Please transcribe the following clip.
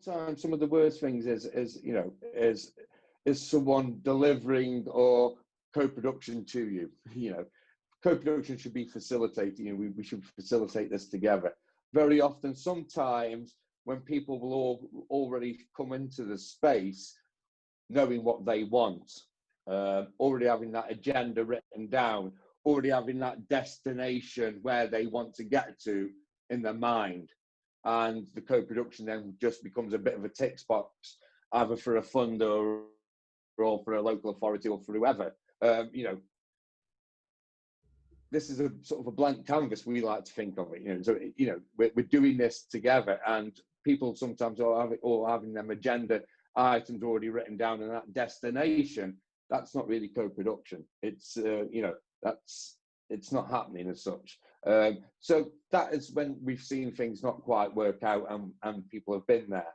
sometimes some of the worst things is is you know is is someone delivering or co-production to you you know. Co-production should be facilitating we, we should facilitate this together. Very often sometimes when people will all already come into the space knowing what they want uh, already having that agenda written down already having that destination where they want to get to in their mind and the co-production then just becomes a bit of a tick box either for a funder or for a local authority or for whoever. Um, you know this is a sort of a blank canvas we like to think of it you know so you know we're, we're doing this together and people sometimes are having, or having them agenda items already written down and that destination that's not really co-production. It's uh, you know that's it's not happening as such um, so that is when we've seen things not quite work out and, and people have been there.